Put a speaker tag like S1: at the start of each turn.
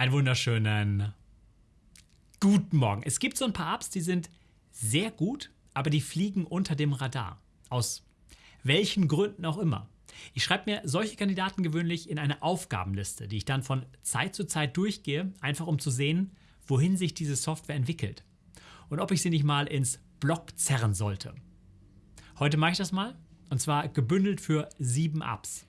S1: Einen wunderschönen guten Morgen. Es gibt so ein paar Apps, die sind sehr gut, aber die fliegen unter dem Radar. Aus welchen Gründen auch immer. Ich schreibe mir solche Kandidaten gewöhnlich in eine Aufgabenliste, die ich dann von Zeit zu Zeit durchgehe, einfach um zu sehen, wohin sich diese Software entwickelt und ob ich sie nicht mal ins Blog zerren sollte. Heute mache ich das mal und zwar gebündelt für sieben Apps.